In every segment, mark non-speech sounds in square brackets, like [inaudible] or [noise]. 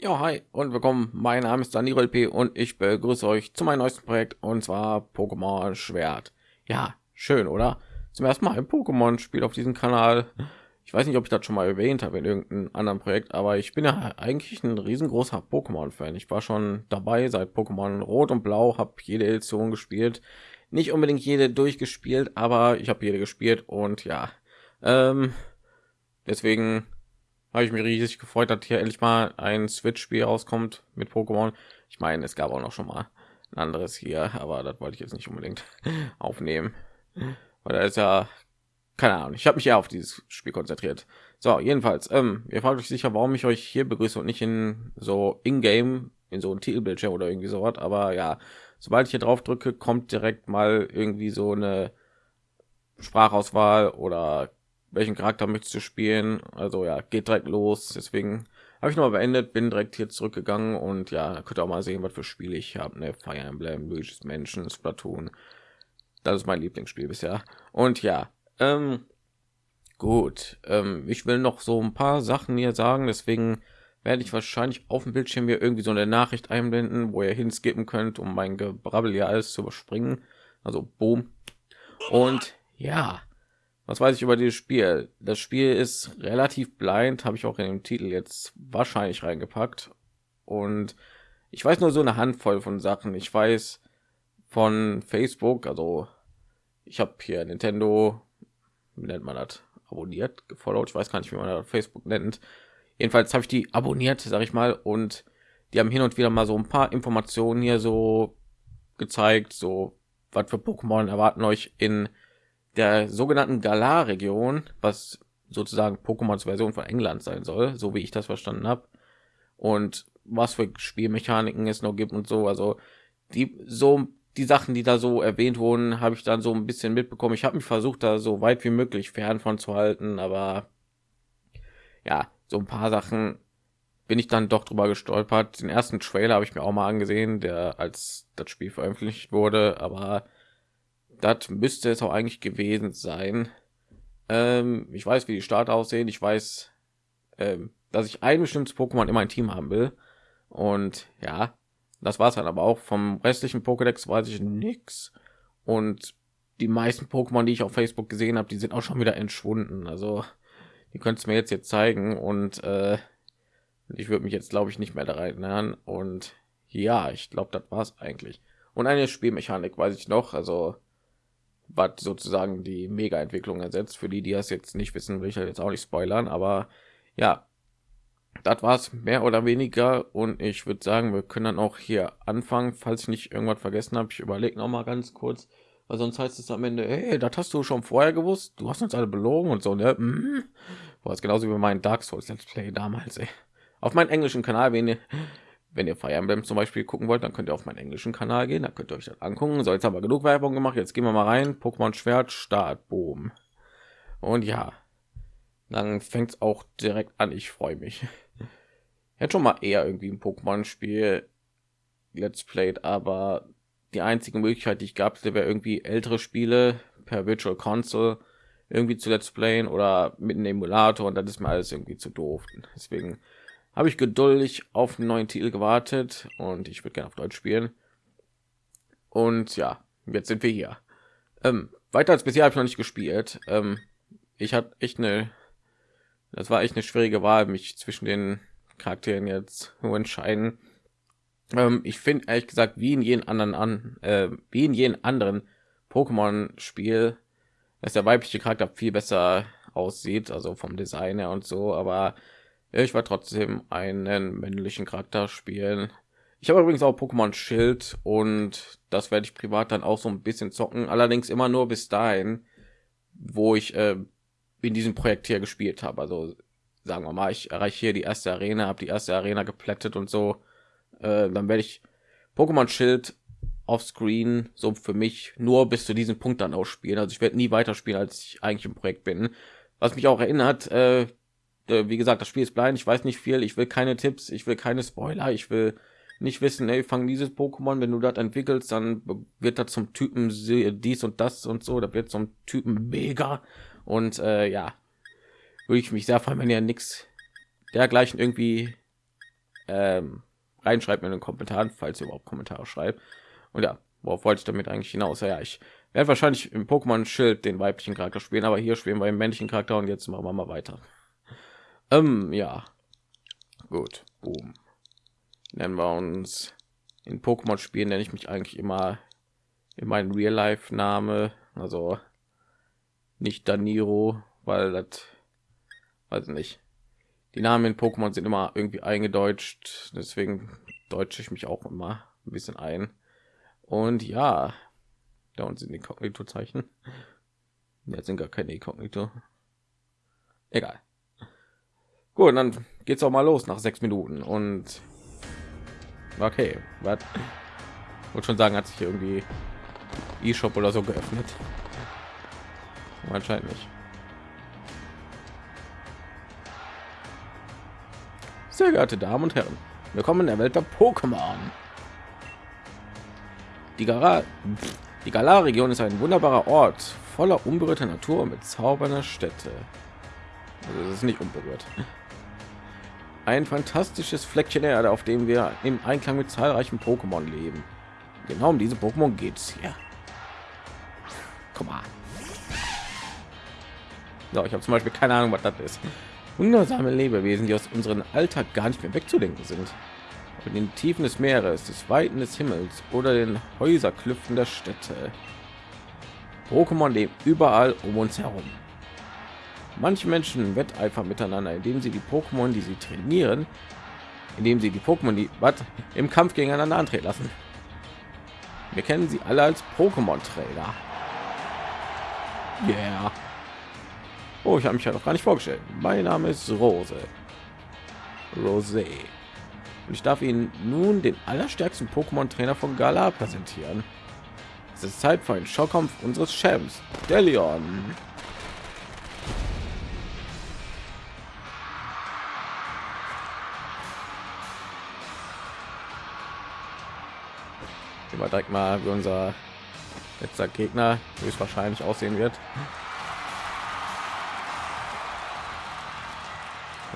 Ja, hi und willkommen. Mein Name ist Daniel P. und ich begrüße euch zu meinem neuesten Projekt und zwar Pokémon Schwert. Ja, schön, oder? Zum ersten Mal ein Pokémon-Spiel auf diesem Kanal. Ich weiß nicht, ob ich das schon mal erwähnt habe in irgendeinem anderen Projekt, aber ich bin ja eigentlich ein riesengroßer Pokémon-Fan. Ich war schon dabei seit Pokémon Rot und Blau, habe jede Edition gespielt. Nicht unbedingt jede durchgespielt, aber ich habe jede gespielt und ja, ähm, deswegen habe ich mich riesig gefreut, dass hier endlich mal ein Switch-Spiel rauskommt mit Pokémon. Ich meine, es gab auch noch schon mal ein anderes hier, aber das wollte ich jetzt nicht unbedingt [laughs] aufnehmen, weil da ist ja keine Ahnung. Ich habe mich eher auf dieses Spiel konzentriert. So, jedenfalls, ähm, ihr fragt euch sicher, warum ich euch hier begrüße und nicht in so in-game in so ein Titelbildschirm oder irgendwie so was. Aber ja, sobald ich hier drauf drücke, kommt direkt mal irgendwie so eine Sprachauswahl oder welchen Charakter möchtest du spielen? Also ja, geht direkt los. Deswegen habe ich noch mal beendet, bin direkt hier zurückgegangen und ja, könnt auch mal sehen, was für Spiele ich habe. Ne, Fire Emblem, Luigi's Mansion, Splatoon. Das ist mein Lieblingsspiel bisher. Und ja, ähm, gut. Ähm, ich will noch so ein paar Sachen hier sagen, deswegen werde ich wahrscheinlich auf dem Bildschirm hier irgendwie so eine Nachricht einblenden, wo ihr hinskippen könnt, um mein Gebrabbel hier alles zu überspringen. Also boom. Und ja, was weiß ich über dieses Spiel? Das Spiel ist relativ blind, habe ich auch in dem Titel jetzt wahrscheinlich reingepackt. Und ich weiß nur so eine Handvoll von Sachen. Ich weiß von Facebook, also ich habe hier Nintendo, wie nennt man das, abonniert, gefollowt. Ich weiß gar nicht, wie man das Facebook nennt. Jedenfalls habe ich die abonniert, sage ich mal, und die haben hin und wieder mal so ein paar Informationen hier so gezeigt, so was für Pokémon erwarten euch in der sogenannten Galar-Region, was sozusagen Pokémons Version von England sein soll, so wie ich das verstanden habe. Und was für Spielmechaniken es noch gibt und so. Also die so die Sachen, die da so erwähnt wurden, habe ich dann so ein bisschen mitbekommen. Ich habe mich versucht, da so weit wie möglich fern von zu halten, aber ja, so ein paar Sachen bin ich dann doch drüber gestolpert. Den ersten Trailer habe ich mir auch mal angesehen, der als das Spiel veröffentlicht wurde, aber das müsste es auch eigentlich gewesen sein. Ähm, ich weiß, wie die Starter aussehen. Ich weiß, ähm, dass ich ein bestimmtes Pokémon in mein Team haben will. Und ja, das war's dann aber auch. Vom restlichen Pokédex weiß ich nichts. Und die meisten Pokémon, die ich auf Facebook gesehen habe, die sind auch schon wieder entschwunden. Also die könntest mir jetzt jetzt zeigen und äh, ich würde mich jetzt glaube ich nicht mehr da erinnern. Und ja, ich glaube, das war's eigentlich. Und eine Spielmechanik weiß ich noch. Also was sozusagen die Mega-Entwicklung ersetzt. Für die, die das jetzt nicht wissen, will ich jetzt auch nicht spoilern, aber ja, das war es mehr oder weniger und ich würde sagen, wir können dann auch hier anfangen, falls ich nicht irgendwas vergessen habe. Ich überlege noch mal ganz kurz, weil sonst heißt es am Ende, hey, das hast du schon vorher gewusst, du hast uns alle belogen und so, ne? Mhm. War es genauso wie mein Dark Souls Let's Play damals, ey. Auf meinem englischen Kanal, wenn ihr wenn ihr Fire Emblem zum Beispiel gucken wollt, dann könnt ihr auf meinen englischen Kanal gehen, da könnt ihr euch das angucken. So, jetzt haben wir genug Werbung gemacht, jetzt gehen wir mal rein. Pokémon Schwert, Start, Boom. Und ja, dann fängt es auch direkt an. Ich freue mich. Ich hätte schon mal eher irgendwie ein Pokémon-Spiel Let's Played, aber die einzige Möglichkeit, die ich gab, wäre irgendwie ältere Spiele per Virtual Console irgendwie zu Let's Playen oder mit einem Emulator und das ist mir alles irgendwie zu doof. Deswegen habe ich geduldig auf einen neuen Titel gewartet und ich würde gerne auf Deutsch spielen. Und ja, jetzt sind wir hier. Ähm, weiter als bisher habe ich noch nicht gespielt. Ähm, ich hatte echt eine, das war echt eine schwierige Wahl, mich zwischen den Charakteren jetzt zu entscheiden. Ähm, ich finde ehrlich gesagt, wie in jedem anderen an, äh, wie in jedem anderen Pokémon-Spiel, dass der weibliche Charakter viel besser aussieht, also vom Design her und so, aber ich war trotzdem einen männlichen Charakter spielen. Ich habe übrigens auch Pokémon Schild und das werde ich privat dann auch so ein bisschen zocken. Allerdings immer nur bis dahin, wo ich äh, in diesem Projekt hier gespielt habe. Also sagen wir mal, ich erreiche hier die erste Arena, habe die erste Arena geplättet und so. Äh, dann werde ich Pokémon Schild auf Screen so für mich nur bis zu diesem Punkt dann ausspielen. Also ich werde nie weiterspielen, als ich eigentlich im Projekt bin. Was mich auch erinnert, äh, wie gesagt, das Spiel ist blind, ich weiß nicht viel, ich will keine Tipps, ich will keine Spoiler, ich will nicht wissen, ey, fang dieses Pokémon, wenn du das entwickelst, dann wird das zum Typen dies und das und so, da wird zum Typen mega und äh, ja, würde ich mich sehr freuen, wenn ihr nichts dergleichen irgendwie ähm, reinschreibt in den Kommentaren, falls ihr überhaupt Kommentare schreibt. Und ja, worauf wollte ich damit eigentlich hinaus? Ja, ich werde wahrscheinlich im Pokémon Schild den weiblichen Charakter spielen, aber hier spielen wir den männlichen Charakter und jetzt machen wir mal weiter. Ähm, ja, gut, boom. Nennen wir uns in Pokémon spielen, nenne ich mich eigentlich immer in meinen Real Life Name, also nicht Daniro, weil das weiß nicht. Die Namen in Pokémon sind immer irgendwie eingedeutscht, deswegen deutsche ich mich auch immer ein bisschen ein. Und ja, da unten sind die Kognito-Zeichen. Jetzt sind gar keine Kognito. Egal. Gut, dann geht's auch mal los nach sechs Minuten und okay, was? Wollte schon sagen, hat sich irgendwie E-Shop oder so geöffnet. Anscheinend nicht. Sehr geehrte Damen und Herren, willkommen in der Welt der Pokémon. Die, Gara die Galar-Region ist ein wunderbarer Ort voller unberührter Natur mit zaubernder Städte. Also es ist nicht unberührt. Ein fantastisches Fleckchen Erde, auf dem wir im Einklang mit zahlreichen Pokémon leben. Genau um diese Pokémon geht es hier. Komm mal. So, ich habe zum Beispiel keine Ahnung, was das ist. Wundersame Lebewesen, die aus unserem Alltag gar nicht mehr wegzudenken sind. In den Tiefen des Meeres, des Weiten des Himmels oder den Häuserklüften der Städte. Pokémon leben überall um uns herum. Manche Menschen wetteifern miteinander, indem sie die Pokémon, die sie trainieren, indem sie die Pokémon, die was im Kampf gegeneinander antreten lassen. Wir kennen sie alle als Pokémon-Trainer. Yeah. Oh, ich habe mich ja noch gar nicht vorgestellt. Mein Name ist Rose. Rosé. Und ich darf Ihnen nun den allerstärksten Pokémon-Trainer von Gala präsentieren. Es ist Zeit für einen Schockkampf unseres Champs, Delion. Wir direkt mal wie unser letzter Gegner höchstwahrscheinlich aussehen wird.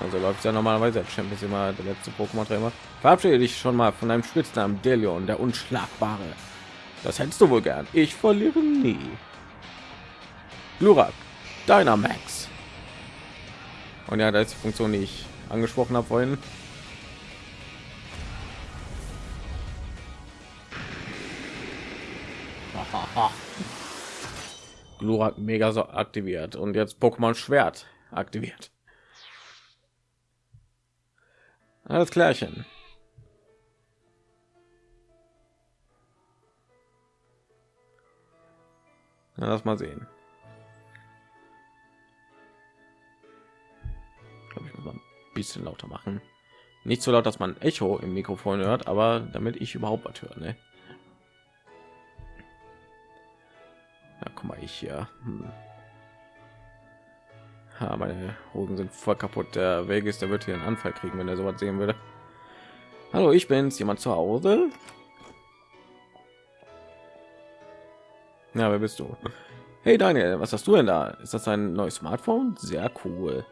Also läuft ja normalerweise als Champions immer der letzte Pokémon-Trainer. Verabschiede dich schon mal von deinem Spitznamen Delion, der Unschlagbare. Das hättest du wohl gern. Ich verliere nie. Glurak, Dynamax. Und ja, da ist die Funktion, die ich angesprochen habe vorhin. Glurak mega so aktiviert und jetzt Pokémon Schwert aktiviert. Alles klärchen. Na, lass mal sehen. Ich glaube, ich muss mal ein bisschen lauter machen. Nicht so laut, dass man Echo im Mikrofon hört, aber damit ich überhaupt was höre. Ne? Ich hier. Hm. Ja, meine Hosen sind voll kaputt. Der Weg ist, der wird hier einen Anfall kriegen, wenn er sowas sehen würde. Hallo, ich bin's. Jemand zu Hause? Ja, wer bist du? Hey Daniel, was hast du denn da? Ist das ein neues Smartphone? Sehr cool.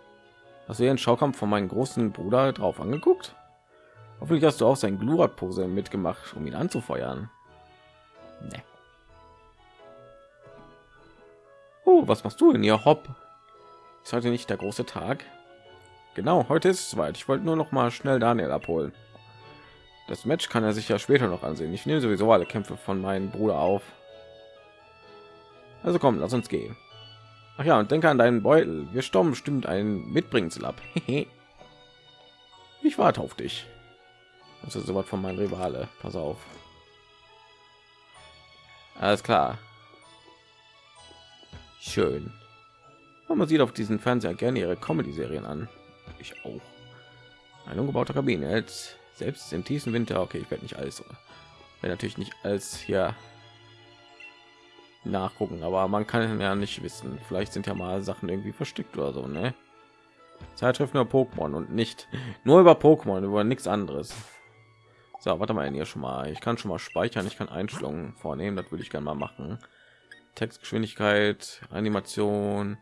Hast du einen Schaukampf von meinem großen Bruder drauf angeguckt? Hoffentlich hast du auch sein Glurak-Pose mitgemacht, um ihn anzufeuern. Nee. Oh, was machst du denn hier? Hopp. Ist heute nicht der große Tag? Genau, heute ist es weit. Ich wollte nur noch mal schnell Daniel abholen. Das Match kann er sich ja später noch ansehen. Ich nehme sowieso alle Kämpfe von meinem Bruder auf. Also komm, lass uns gehen. Ach ja, und denke an deinen Beutel. Wir stürmen bestimmt ein Mitbringsel ab. [laughs] ich warte auf dich. Ist sowas von meinem Rivale. Pass auf. Alles klar. Schön. Man sieht auf diesen Fernseher gerne ihre Comedy-Serien an. Ich auch. Ein umgebauter Kabine. Jetzt selbst im tiefsten Winter. Okay, ich werde nicht alles. Werde natürlich nicht als hier nachgucken, aber man kann ja nicht wissen. Vielleicht sind ja mal Sachen irgendwie versteckt oder so, ne? Zeitschrift nur Pokémon und nicht [laughs] nur über Pokémon, über nichts anderes. So, warte mal hier schon mal. Ich kann schon mal speichern. Ich kann Einstellungen vornehmen. Das würde ich gerne mal machen. Textgeschwindigkeit, Animation,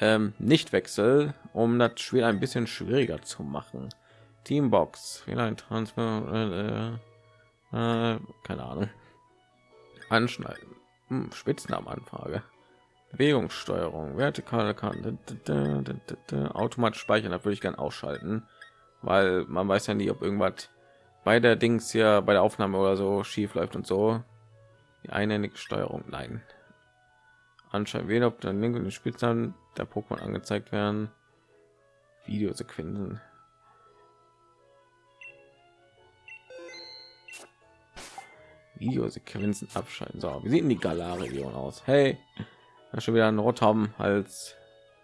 ähm, nicht wechsel, um das Spiel ein bisschen schwieriger zu machen. Teambox, ein Transfer, äh, äh, keine Ahnung. Anschneiden, hm, Spitznamenanfrage, Bewegungssteuerung, vertikale Kante, automatisch speichern. Da würde ich gerne ausschalten, weil man weiß ja nie, ob irgendwas bei der Dings hier bei der Aufnahme oder so schief läuft und so. Die einhändige Steuerung, nein. Anscheinend weder ob der Link und den Spitznamen der Pokémon angezeigt werden. Videosequenzen. Videosequenzen abschalten. So, wie sieht denn die Galar-Region aus? Hey, da schon wieder ein Rot haben als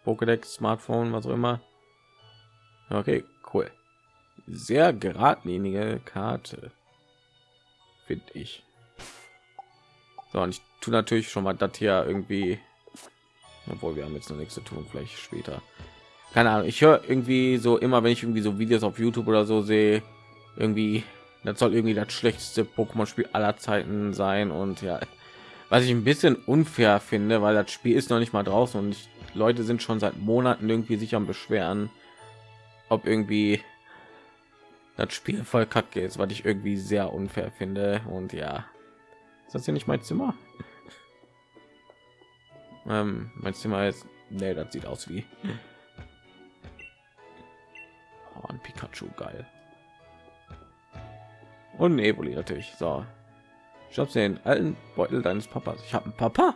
Pokédex, Smartphone, was auch immer. Okay, cool. Sehr geradlinige Karte, finde ich. So, und ich tue natürlich schon mal das hier irgendwie, obwohl wir haben jetzt noch nichts zu tun, vielleicht später. Keine Ahnung, ich höre irgendwie so immer, wenn ich irgendwie so Videos auf YouTube oder so sehe, irgendwie das soll irgendwie das schlechteste Pokémon-Spiel aller Zeiten sein und ja, was ich ein bisschen unfair finde, weil das Spiel ist noch nicht mal draußen und ich, Leute sind schon seit Monaten irgendwie sich am beschweren, ob irgendwie das Spiel voll kacke ist, was ich irgendwie sehr unfair finde und ja, ist das hier nicht mein Zimmer? Ähm, mein Zimmer ist, nee, das sieht aus wie oh, ein Pikachu, geil. Und Nebuli natürlich. So. Ich habe den alten Beutel deines Papas. Ich habe einen Papa.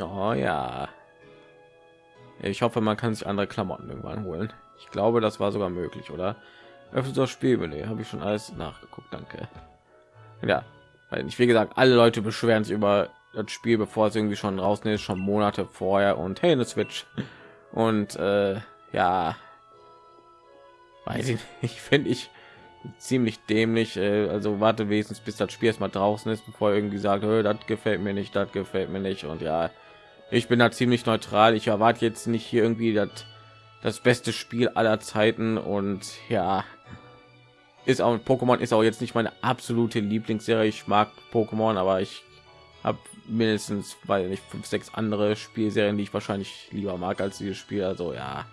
Oh ja. Ich hoffe, man kann sich andere Klamotten irgendwann holen. Ich glaube, das war sogar möglich, oder? Öffnet das Spielmenü. Habe ich schon alles nachgeguckt. Danke. Ja, weil ich wie gesagt, alle Leute beschweren sich über das Spiel, bevor es irgendwie schon draußen ist, schon Monate vorher und hey, eine Switch. Und äh, ja. Weiß ich [laughs] nicht finde ich ziemlich dämlich äh, also warte wenigstens bis das spiel erstmal draußen ist bevor irgendwie sagt das gefällt mir nicht das gefällt mir nicht. Und ja ich bin da ziemlich neutral. Ich erwarte jetzt nicht hier irgendwie das das beste spiel aller zeiten und ja ist auch pokémon ist auch jetzt nicht meine absolute lieblingsserie ich mag pokémon aber ich habe mindestens weil nicht fünf sechs andere spielserien die ich wahrscheinlich lieber mag als dieses spiel also ja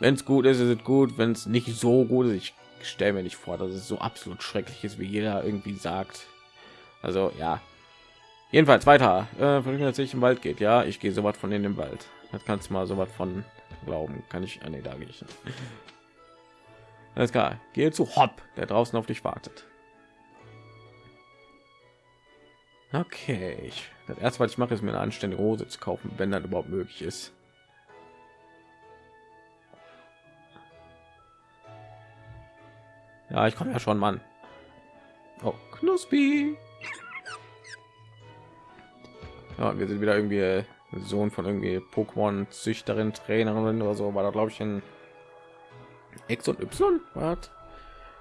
wenn es gut ist, ist es gut. Wenn es nicht so gut ist, ich stelle mir nicht vor, dass es so absolut schrecklich ist, wie jeder irgendwie sagt. Also ja. Jedenfalls weiter. Äh, dass ich im Wald geht. Ja, ich gehe so was von in den Wald. Das kannst du mal so was von glauben. Kann ich? Ah, nee, da gehe ich. Alles klar. Gehe zu Hopp, der draußen auf dich wartet. Okay, ich, das erste, was ich mache, ist mir eine anständige Hose zu kaufen, wenn das überhaupt möglich ist. Ja, ich komme ja schon, Mann. Oh, Knuspi. Ja, wir sind wieder irgendwie Sohn von irgendwie Pokémon Züchterin, Trainerin oder so. War da glaube ich in X und Y. Was?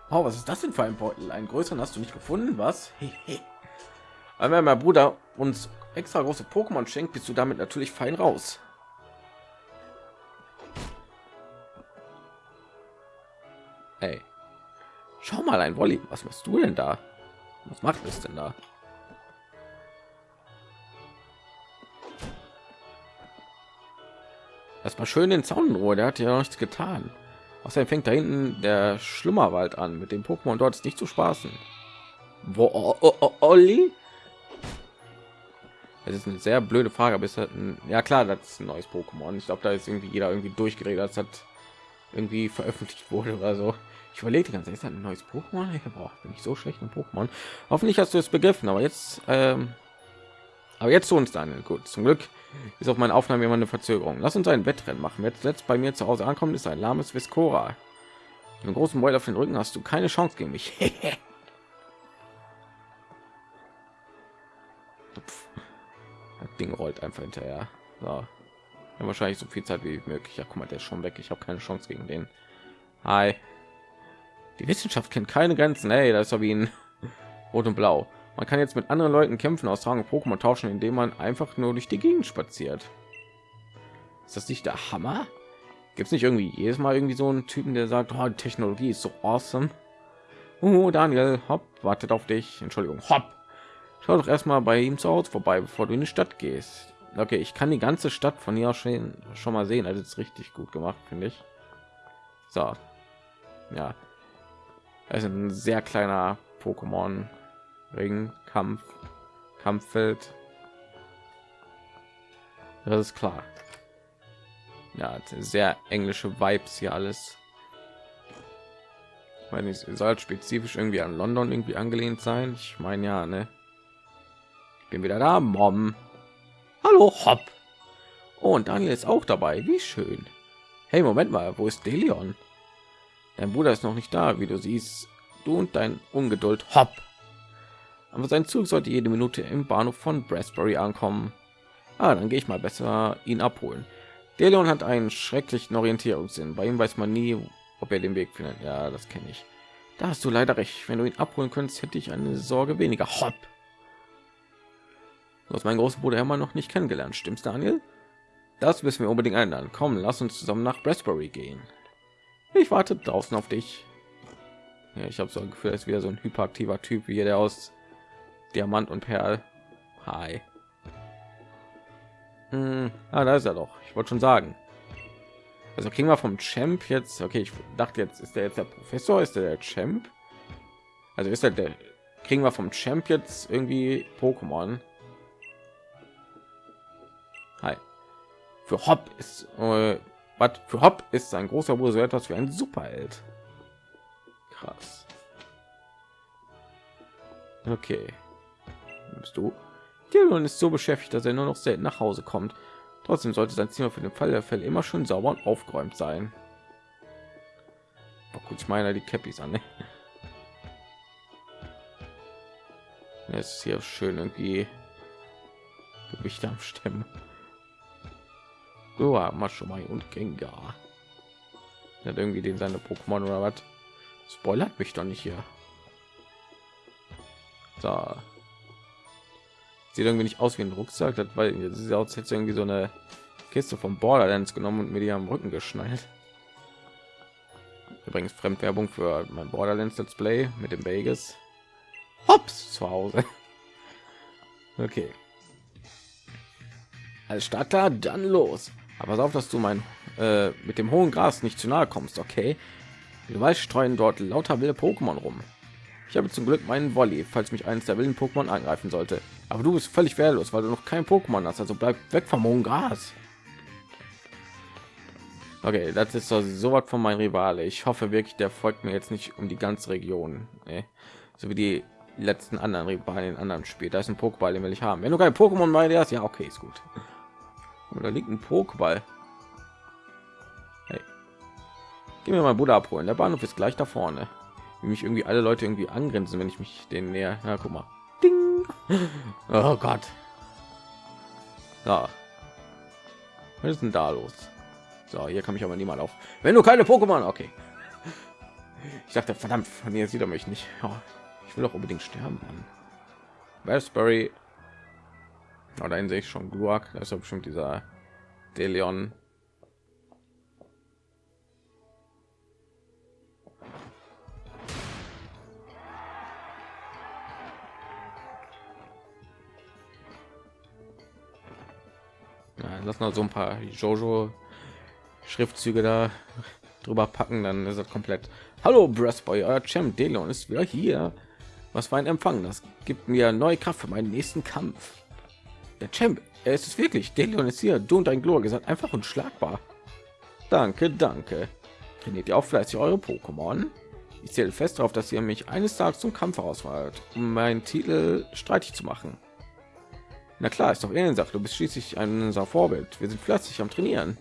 Oh, was ist das denn für ein Beutel? Einen größeren hast du nicht gefunden, was? [laughs] Aber wenn mein Bruder uns extra große Pokémon schenkt, bist du damit natürlich fein raus. Hey. Schau mal, ein Wolli. Was machst du denn da? Was macht es denn da? War schön den Zaun in Der hat ja nichts getan. Außerdem fängt da hinten der Schlummerwald an. Mit dem Pokémon dort ist nicht zu spaßen. Wo oh, Olli? Das ist eine sehr blöde Frage, ist ein, ja klar, das ist ein neues Pokémon. Ich glaube, da ist irgendwie jeder irgendwie durchgeredet, das hat irgendwie veröffentlicht wurde oder so. Ich überlege die ganze Zeit ein neues Pokémon. Ich brauche bin ich so schlecht im Pokémon. Hoffentlich hast du es begriffen, aber jetzt, ähm, aber jetzt zu uns dann. Gut, zum Glück ist auf meine Aufnahme immer eine Verzögerung. Lass uns ein Wettrennen machen. Jetzt letzt bei mir zu Hause ankommt, ist ein lahmes Viscora. Einen großen Beul auf den Rücken hast du keine Chance gegen mich. [laughs] das Ding rollt einfach hinterher. So. Ja, wahrscheinlich so viel Zeit wie möglich. Ja, guck mal, der ist schon weg. Ich habe keine Chance gegen den. Hi. Die Wissenschaft kennt keine Grenzen. Hey, das ist ja wie ein Rot und Blau. Man kann jetzt mit anderen Leuten kämpfen, austragen, Pokémon tauschen, indem man einfach nur durch die Gegend spaziert. Ist das nicht der Hammer? Gibt es nicht irgendwie jedes Mal irgendwie so einen Typen, der sagt, oh, Technologie ist so awesome? Oh, Daniel, hopp, wartet auf dich. Entschuldigung, hopp. Schau doch erstmal bei ihm zu Hause vorbei, bevor du in die Stadt gehst. Okay, ich kann die ganze Stadt von hier schon, schon mal sehen. Also ist richtig gut gemacht, finde ich. So, ja, es ist ein sehr kleiner Pokémon Ring Kampf Kampffeld. Das ist klar. Ja, sehr englische Vibes hier alles. Ich meine, es soll spezifisch irgendwie an London irgendwie angelehnt sein. Ich meine ja, ne? Ich bin wieder da, Mom. Hallo, Hopp. Oh, und Daniel ist auch dabei. Wie schön. Hey, Moment mal, wo ist Delion? Dein Bruder ist noch nicht da, wie du siehst. Du und dein Ungeduld, Hopp. Aber sein Zug sollte jede Minute im Bahnhof von Brasbury ankommen. Ah, dann gehe ich mal besser ihn abholen. Delion hat einen schrecklichen Orientierungssinn. Bei ihm weiß man nie, ob er den Weg findet. Ja, das kenne ich. Da hast du leider recht. Wenn du ihn abholen könntest, hätte ich eine Sorge weniger. Hopp. Du hast meinen großen Bruder immer noch nicht kennengelernt, stimmt's, Daniel? Das müssen wir unbedingt ändern. Komm, lass uns zusammen nach Brasbury gehen. Ich warte draußen auf dich. Ja, ich habe so ein Gefühl, als wieder so ein hyperaktiver Typ wie der aus Diamant und Perl. Hi. Hm, ah, da ist er doch. Ich wollte schon sagen. Also kriegen wir vom Champ jetzt. Okay, ich dachte jetzt ist der jetzt der Professor, ist der der Champ? Also ist er der kriegen wir vom Champ jetzt irgendwie Pokémon? Hi. Für Hop ist äh, was für Hop ist sein großer Bruder so etwas wie ein Superheld. Krass. Okay. Bist du? Dylan ist so beschäftigt, dass er nur noch selten nach Hause kommt. Trotzdem sollte sein Zimmer für den Fall der Fälle immer schön sauber und aufgeräumt sein. Oh, gut, ich meine die Cappies an. Ne? Es ist hier schön irgendwie Gewicht am Stemmen. So, Maschumai und Gengar. Hat irgendwie den seine Pokémon oder was? Spoilert mich doch nicht hier. So. Sieht irgendwie nicht aus wie ein Rucksack, das weil es ist auch jetzt irgendwie so eine Kiste vom Borderlands genommen und mir die am Rücken geschnallt. Übrigens Fremdwerbung für mein Borderlands Let's Play mit dem Vegas. Hops zu Hause. [laughs] Okay. Als Starter dann los. Aber pass auf, dass du mein äh, mit dem hohen Gras nicht zu nahe kommst, okay? Du weißt, streuen dort lauter wilde Pokémon rum. Ich habe zum Glück meinen Volley, falls mich eines der wilden Pokémon angreifen sollte. Aber du bist völlig wehrlos, weil du noch kein Pokémon hast. Also bleib weg vom hohen Gras. Okay, das ist so was von mein Rivale. Ich hoffe wirklich, der folgt mir jetzt nicht um die ganze Region. Nee. So wie die letzten anderen Rivalen in anderen Spiel. Da ist ein Pokéball, den will ich haben. Wenn du kein Pokémon dir hast, ja, okay, ist gut. Oder liegt ein Pokéball? Hey. Geh mir mal Bruder abholen. Der Bahnhof ist gleich da vorne. Wie mich irgendwie alle Leute irgendwie angrenzen, wenn ich mich den näher. Ja, guck mal. Ding. [laughs] Oh Gott. Ja. Was ist denn da los? So, hier kann mich aber niemand auf. Wenn du keine Pokémon, okay. Ich dachte, verdammt, von mir sieht er mich nicht. Ja, ich will doch unbedingt sterben. Mann. Raspberry Oh, da sehe ich schon Gluak. Das ist bestimmt dieser Deleon. Ja, lass noch so ein paar Jojo Schriftzüge da drüber packen, dann ist es komplett. Hallo Brassboy, euer Champ Deleon ist wieder hier. Was für ein Empfang, das gibt mir neue Kraft für meinen nächsten Kampf. Der Champ, er ist es wirklich. Delion ist hier. Du und dein Glor gesagt einfach unschlagbar. Danke, danke. Trainiert ihr auch fleißig eure Pokémon? Ich zähle fest darauf, dass ihr mich eines Tages zum Kampf herausfordert, um meinen Titel streitig zu machen. Na klar, ist doch eh Sache. Du bist schließlich ein unser Vorbild. Wir sind fleißig am Trainieren.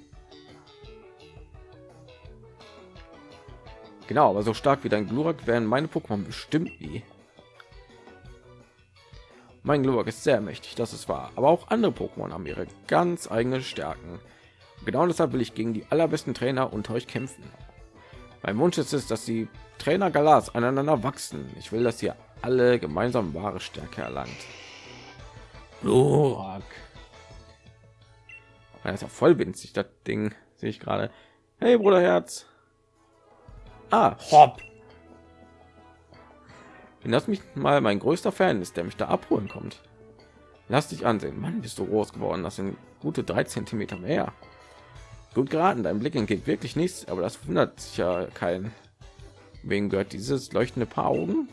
Genau, aber so stark wie dein Glurak werden meine Pokémon bestimmt nie. Mein Glurak ist sehr mächtig, das ist wahr. Aber auch andere Pokémon haben ihre ganz eigene Stärken. Genau deshalb will ich gegen die allerbesten Trainer unter euch kämpfen. Mein Wunsch ist es, dass die Trainer Galas aneinander wachsen. Ich will, dass ihr alle gemeinsam wahre Stärke erlangt. Glurak. Das ist ja voll winzig, das Ding sehe ich gerade. Hey, Bruderherz. Ah, hopp. Wenn das mich mal mein größter Fan ist, der mich da abholen kommt. Lass dich ansehen. Mann, bist du groß geworden. Das sind gute drei Zentimeter mehr. Gut geraten. Dein Blick entgeht wirklich nichts, aber das wundert sich ja kein. Wegen gehört dieses leuchtende Paar Augen?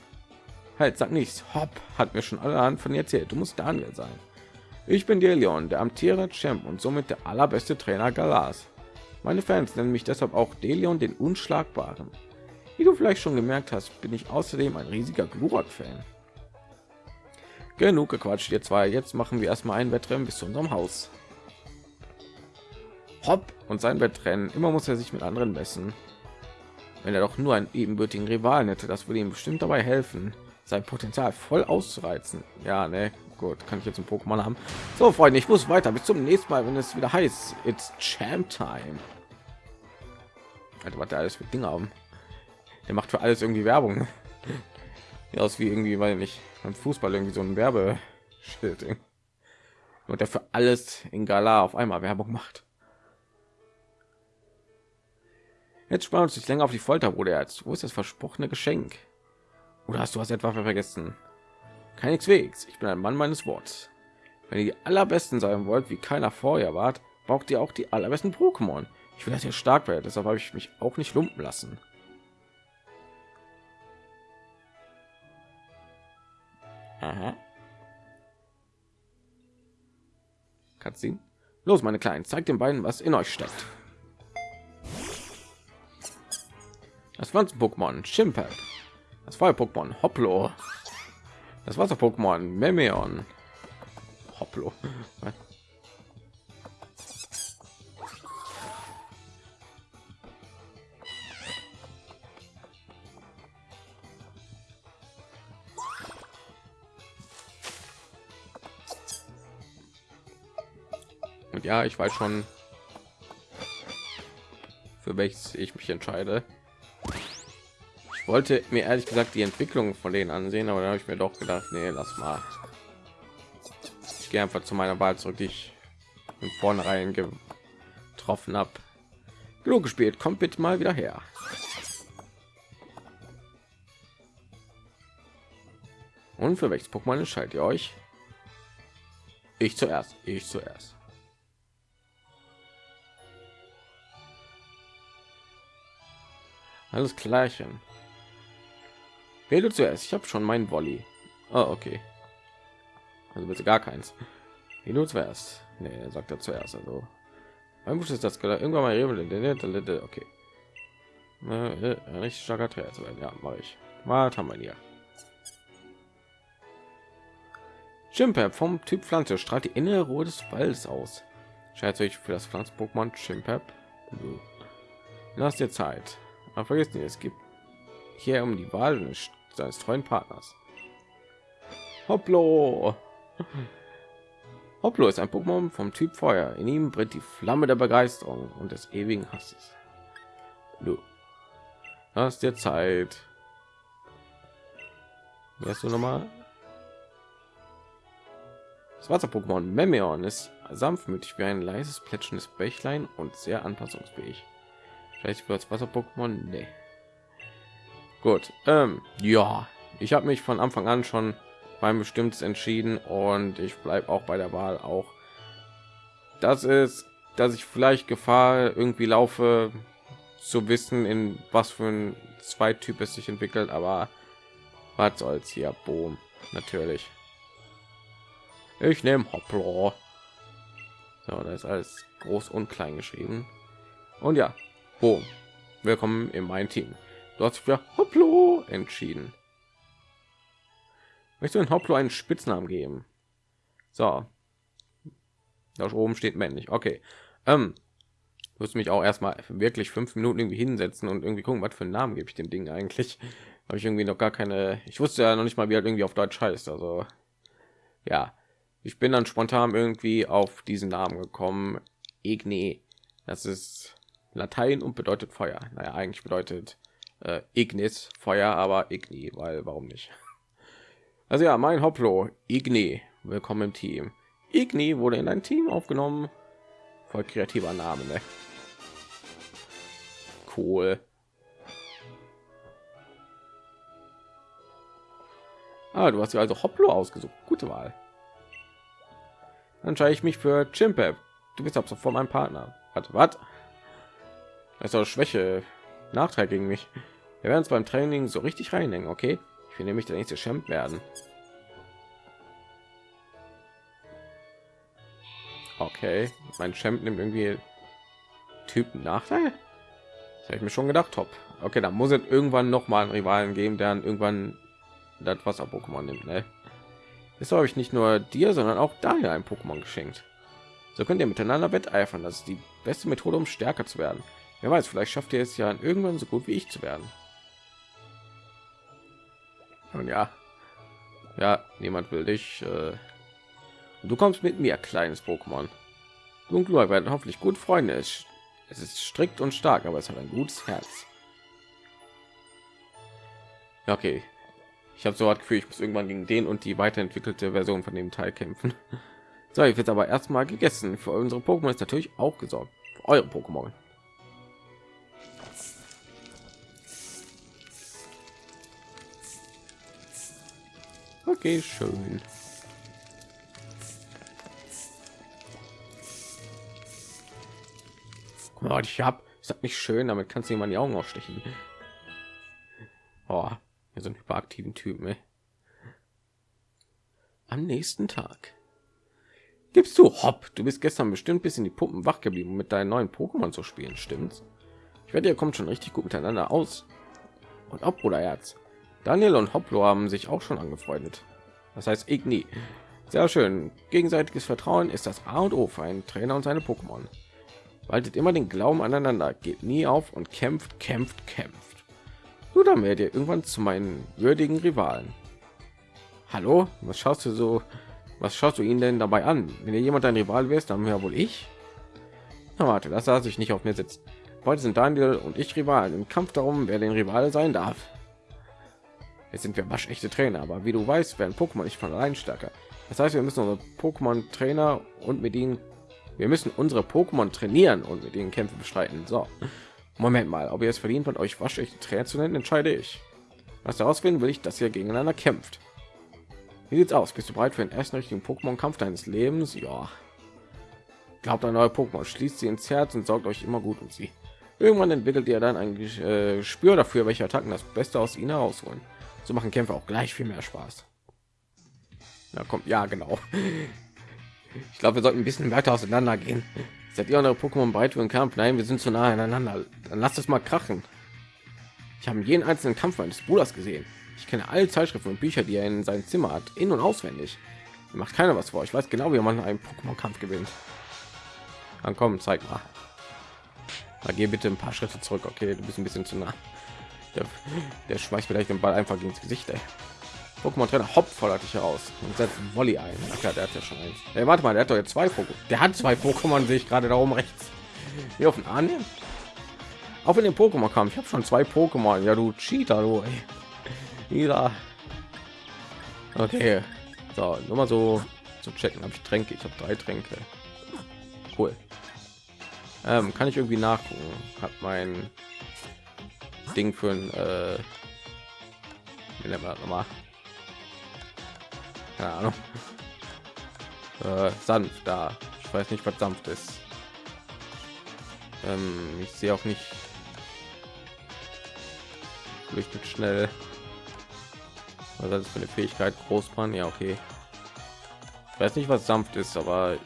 Halt, sag nichts. Hopp, hat mir schon allerhand von erzählt. Du musst Daniel sein. Ich bin Delion, der amtierende Champ und somit der allerbeste Trainer Galas. Meine Fans nennen mich deshalb auch Delion den Unschlagbaren. Wie du vielleicht schon gemerkt hast, bin ich außerdem ein riesiger Glurak-Fan. Genug gequatscht, ihr zwei. Jetzt machen wir erstmal ein Wettrennen bis zu unserem Haus. Hopp und sein Wettrennen. Immer muss er sich mit anderen messen. Wenn er doch nur einen ebenbürtigen Rivalen hätte, das würde ihm bestimmt dabei helfen, sein Potenzial voll auszureizen. Ja, ne, gut, kann ich jetzt ein Pokémon haben. So, Freunde, ich muss weiter. Bis zum nächsten Mal, wenn es wieder heißt, it's Champ Time. Alter, was der alles für Dinge haben. Der macht für alles irgendwie Werbung. [laughs] Ja, aus wie irgendwie, weil nicht beim Fußball irgendwie so ein Werbeschild. Und der für alles in Gala auf einmal Werbung macht. Jetzt sparen uns nicht länger auf die Folter, Bruder. Jetzt, wo ist das versprochene Geschenk? Oder hast du was etwa vergessen? Keineswegs. Ich bin ein Mann meines Wortes. Wenn ihr die allerbesten sein wollt, wie keiner vorher wart, braucht ihr auch die allerbesten Pokémon. Ich will, dass ihr stark werdet. Deshalb habe ich mich auch nicht lumpen lassen. Aha. Cutscene. Los, meine Kleinen, zeigt den beiden, was in euch steckt. Das Pflanzen-Pokémon Chimpep. Das Feuer-Pokémon Hoplo. Das Wasser-Pokémon Memeon. Hoplo. Und ja, ich weiß schon, für welches ich mich entscheide wollte mir ehrlich gesagt die Entwicklung von denen ansehen, aber dann habe ich mir doch gedacht, nee, lass mal. Ich gehe einfach zu meiner Wahl zurück, die ich von vornherein getroffen habe. Genug gespielt, kommt bitte mal wieder her. Und für welches Pokémon entscheidet ihr euch? Ich zuerst, ich zuerst. Alles klärchen. Wähle zuerst. Ich habe schon meinen Volley. Oh, okay. Also bitte gar keins. Wie nur zuerst. Nee, sagt er zuerst. Also mein Wunsch ist das irgendwann mal okay. Richtig starker Trainer zu werden. Ja, mache ich. Was haben wir hier? Chimpep vom Typ Pflanze strahlt die innere Ruhe des Waldes aus. Scheint euch für das Pflanz-Pokémon Chimpep. Lass dir Zeit. Aber vergesst nicht, es gibt hier um die Wahl seines treuen Partners. Hopplo. Hopplo ist ein Pokémon vom Typ Feuer. In ihm brennt die Flamme der Begeisterung und des ewigen Hasses. Du hast dir Zeit. Wärst du noch mal? Das Wasser-Pokémon Memeon ist sanftmütig wie ein leises plätschendes Bächlein und sehr anpassungsfähig. Vielleicht wird das Wasser-Pokémon? Nee. Gut, ähm, ja, ich habe mich von Anfang an schon beim bestimmtes entschieden und ich bleibe auch bei der Wahl auch. Das ist, dass ich vielleicht Gefahr irgendwie laufe, zu wissen, in was für ein Zweityp es sich entwickelt, aber was soll's hier, boom, natürlich. Ich nehme Hopplo. So, das ist alles groß und klein geschrieben. Und ja, boom, willkommen in mein Team. Du hast für Hopplo entschieden. Möchtest du in Hopplo einen Spitznamen geben? So. Da oben steht männlich. Okay. Ähm, muss mich auch erstmal wirklich fünf Minuten irgendwie hinsetzen und irgendwie gucken, was für einen Namen gebe ich dem Ding eigentlich. [laughs] Habe ich irgendwie noch gar keine. Ich wusste ja noch nicht mal, wie halt irgendwie auf Deutsch heißt. Also ja, ich bin dann spontan irgendwie auf diesen Namen gekommen. Igni. Das ist Latein und bedeutet Feuer. Naja, eigentlich bedeutet äh, Ignis Feuer, aber Igni, weil warum nicht? Also ja, mein Hoplo Igni, willkommen im Team. Igni wurde in ein Team aufgenommen. Voll kreativer Name, ne? Cool. Ah, du hast ja also Hoplo ausgesucht. Gute Wahl. Dann entscheide ich mich für Chimpep. Du bist ab sofort mein Partner. Warte, was? Das ist doch Schwäche. Nachteil gegen mich. Wir werden uns beim Training so richtig reinhängen, okay? Ich will nämlich der nächste Champ werden. Okay, mein Champ nimmt irgendwie Typen Nachteil. Das habe ich mir schon gedacht, top. Okay, dann muss es irgendwann noch mal einen Rivalen geben, der dann irgendwann das Wasser Pokémon nimmt. Ne? Jetzt habe ich nicht nur dir, sondern auch Daniel ein Pokémon geschenkt. So könnt ihr miteinander wetteifern. Das ist die beste Methode, um stärker zu werden. Wer weiß, vielleicht schafft ihr es ja irgendwann so gut wie ich zu werden. Und ja, ja, niemand will dich. Äh, du kommst mit mir, kleines Pokémon. Du und Glua werden hoffentlich gut Freunde. Es, es ist strikt und stark, aber es hat ein gutes Herz. Ja, okay. Ich habe so das Gefühl, ich muss irgendwann gegen den und die weiterentwickelte Version von dem Teil kämpfen. [laughs] So, ich wird aber erstmal gegessen. Für unsere Pokémon ist natürlich auch gesorgt. Für eure Pokémon. Okay, schön. Mal, ich habe, ist das nicht schön? Damit kannst du jemand die Augen ausstechen. Oh, hier sind hyperaktiven Typen. Ey. Am nächsten Tag. Gibst du Hopp? Du bist gestern bestimmt bis in die Puppen wach geblieben, um mit deinen neuen Pokémon zu spielen, stimmt's? Ich werde, ihr kommt schon richtig gut miteinander aus. Und ob oder Herz. Daniel und Hoplo haben sich auch schon angefreundet. Das heißt, ich nie. Sehr schön. Gegenseitiges Vertrauen ist das A und O für einen Trainer und seine Pokémon. Waltet immer den Glauben aneinander, geht nie auf und kämpft, kämpft, kämpft. Nur dann werdet ihr irgendwann zu meinen würdigen Rivalen. Hallo, was schaust du so? Was schaust du ihn denn dabei an? Wenn ihr jemand ein Rival wärst, dann wäre wohl ich. Na, warte, das sah sich nicht auf mir sitzt. Heute sind Daniel und ich Rivalen im Kampf darum, wer den Rival sein darf. Jetzt sind wir waschechte Trainer, aber wie du weißt, werden Pokémon nicht von allein stärker. Das heißt, wir müssen unsere Pokémon Trainer und mit ihnen, wir müssen unsere Pokémon trainieren und mit ihnen Kämpfe bestreiten. So, Moment mal, ob ihr es verdient, von euch waschechte Trainer zu nennen, entscheide ich. Was daraus finden will ich, dass ihr gegeneinander kämpft. Wie sieht's aus? Bist du bereit für den ersten richtigen Pokémon-Kampf deines Lebens? Ja. Glaubt ein neuer Pokémon, schließt sie ins Herz und sorgt euch immer gut um sie. Irgendwann entwickelt ihr dann ein äh, Spür dafür, welche Attacken das Beste aus ihnen herausholen. So machen Kämpfe auch gleich viel mehr Spaß. Ja, kommt, ja, genau. Ich glaube, wir sollten ein bisschen weiter auseinander gehen. Seid ihr eure Pokémon bereit für Kampf? Nein, wir sind zu nah aneinander. Dann lasst es mal krachen. Ich habe jeden einzelnen Kampf meines Bruders gesehen. Ich kenne alle Zeitschriften und Bücher, die er in seinem Zimmer hat, in- und auswendig. Mir macht keiner was vor. Ich weiß genau, wie man einen Pokémon-Kampf gewinnt. Dann komm, zeig mal. Da geh bitte ein paar Schritte zurück. Okay, du bist ein bisschen zu nah. Der, der schmeißt vielleicht den Ball einfach ins Gesicht. Ey. Pokémon Trainer Hopp fordert dich heraus und setzt Volley ein. Ach ja, der hat ja schon eins. Ey, warte mal, der hat doch jetzt zwei Pokémon. Der hat zwei Pokémon, sehe ich gerade da oben rechts. Hier auf den Arm. Auch in den Pokémon kam. Ich habe schon zwei Pokémon. Ja, du Cheater, du. Ja. Okay. So, nur mal so zu checken. Habe ich Tränke? Ich habe drei Tränke. Cool. Ähm, kann ich irgendwie nachgucken? Hat mein Ding für ein äh, wie nennt man das nochmal? Keine Ahnung. [laughs] Äh, sanft da. Ich weiß nicht, was sanft ist. Ähm, ich sehe auch nicht. Flüchtet schnell. Was ist das für eine Fähigkeit? Großmann? Ja, okay. Ich weiß nicht, was sanft ist, aber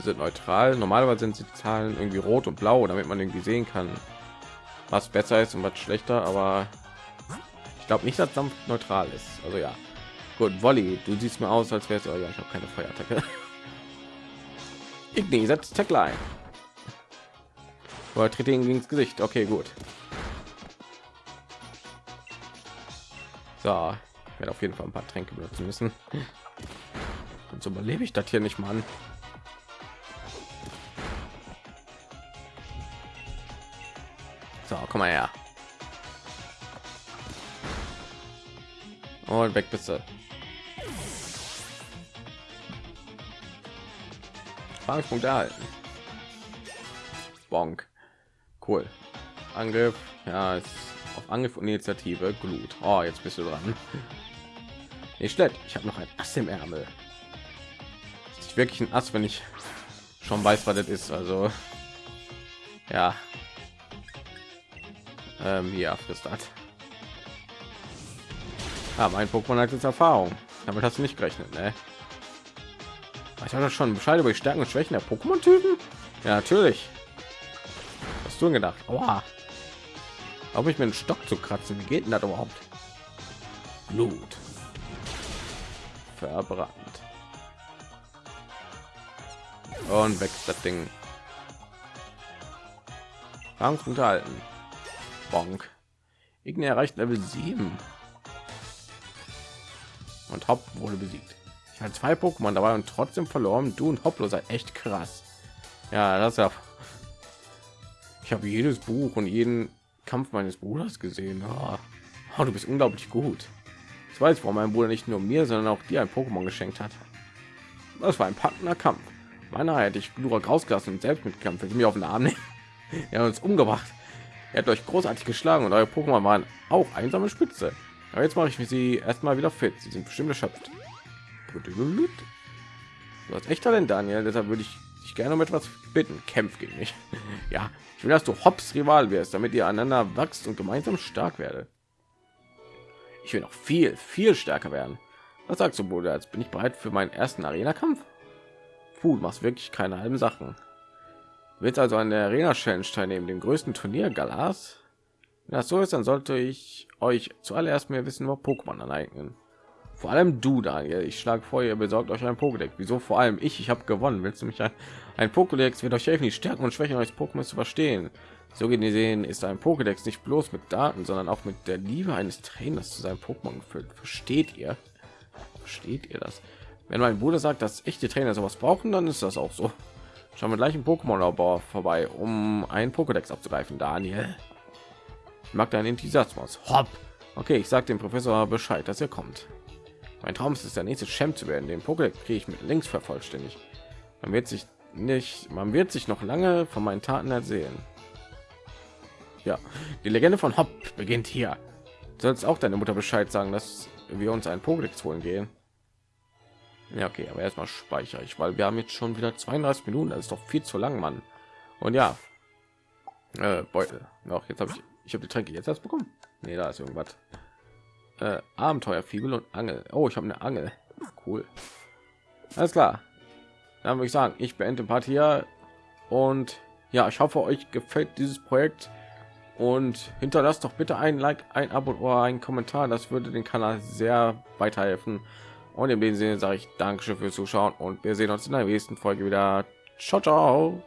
sind neutral. Normalerweise sind die Zahlen irgendwie rot und blau, damit man irgendwie sehen kann, was besser ist und was schlechter. Aber ich glaube nicht, dass sanft neutral ist. Also ja, gut. Volley, du siehst mir aus, als wäre es. Oh ja, ich habe keine Feuerattacke. [laughs] Igni setzt Tackle ein. Oder tritt ihn ins Gesicht. Okay, gut. So, ich werde auf jeden Fall ein paar Tränke benutzen müssen. [laughs] Und so überlebe ich das hier nicht, Mann. Komm mal her. Und weg bist du. Fangpunkt erhalten. Bonk. Cool. Angriff. Ja, ist auf Angriff und Initiative. Glut. Oh, jetzt bist du dran. Nicht schlecht. Ich habe noch ein Ass im Ärmel. ich wirklich ein Ass, wenn ich schon weiß, was das ist. Also ja, ähm, ja, frisst das. Ah, mein Pokémon hat jetzt Erfahrung. Damit hast du nicht gerechnet, ne? Ich habe schon Bescheid über die Stärken und Schwächen der Pokémon-Typen. Ja, natürlich. Hast du gedacht? Oha. Ob ich mir einen Stock zu kratzen? Wie geht denn das überhaupt? Blut. Verbrannt. Und weg das Ding. Angst unterhalten. Bonk. Igni erreicht Level 7. Und Hop wurde besiegt. Ich hatte zwei Pokémon dabei und trotzdem verloren. Du und Hoplo seid echt krass. Ja, das ja. Ich habe jedes Buch und jeden Kampf meines Bruders gesehen. Oh. Oh, du bist unglaublich gut. Ich weiß, warum mein Bruder nicht nur mir, sondern auch dir ein Pokémon geschenkt hat. Das war ein packender Kampf. Meiner hätte ich Glurak rausgelassen und selbst mit Kampf mir auf den Arm nehmen. [laughs] Er hat uns umgebracht. Er hat euch großartig geschlagen und eure Pokémon waren auch einsame Spitze. Aber jetzt mache ich sie erstmal wieder fit. Sie sind bestimmt erschöpft. Du hast echt Talent, Daniel. Deshalb würde ich dich gerne um etwas bitten. Kämpf gegen mich. [laughs] ja, ich will, dass du Hops Rival wirst, damit ihr einander wächst und gemeinsam stark werde. Ich will noch viel, viel stärker werden. Was sagst du, Bruder? Jetzt bin ich bereit für meinen ersten Arena-Kampf. Puh, du machst wirklich keine halben Sachen. Wird also an der Arena Challenge teilnehmen, dem größten Turnier Galas. Wenn das so ist, dann sollte ich euch zuallererst mehr wissen, über Pokémon aneignen. Vor allem du, Daniel. Ich schlage vor, ihr besorgt euch ein Pokédex. Wieso vor allem ich? Ich habe gewonnen. Willst du mich ein, ein Pokédex wird euch helfen, die Stärken und Schwächen eures Pokémon zu verstehen. So gesehen ist ein Pokédex nicht bloß mit Daten, sondern auch mit der Liebe eines Trainers zu seinem Pokémon gefüllt. Versteht ihr? Versteht ihr das? Wenn mein Bruder sagt, dass echte Trainer sowas brauchen, dann ist das auch so. Schauen wir gleich im Pokémon-Labor vorbei, um einen Pokédex abzugreifen. Daniel, ich mag deinen Enthusiasmus. Hopp. Okay, ich sage dem Professor Bescheid, dass er kommt. Mein Traum ist es, der nächste Champ zu werden. Den Pokédex kriege ich mit links vervollständigt. Man wird sich nicht, man wird sich noch lange von meinen Taten ersehen. Ja, die Legende von Hopp beginnt hier. Du sollst auch deine Mutter Bescheid sagen, dass wir uns einen Pokédex holen gehen. Ja, okay, aber erstmal speichere ich, weil wir haben jetzt schon wieder 32 Minuten. Das ist doch viel zu lang, Mann. Und ja, äh, Beutel. Noch jetzt habe ich, ich habe die Tränke jetzt erst bekommen. Nee, da ist irgendwas. Äh, Abenteuer, Fibel und Angel. Oh, ich habe eine Angel. Cool. Alles klar. Dann würde ich sagen, ich beende Part hier und ja, ich hoffe, euch gefällt dieses Projekt und hinterlasst doch bitte ein Like, ein Abo oder einen Kommentar. Das würde den Kanal sehr weiterhelfen. Und in dem Sinne sage ich Dankeschön fürs Zuschauen und wir sehen uns in der nächsten Folge wieder. Ciao, ciao.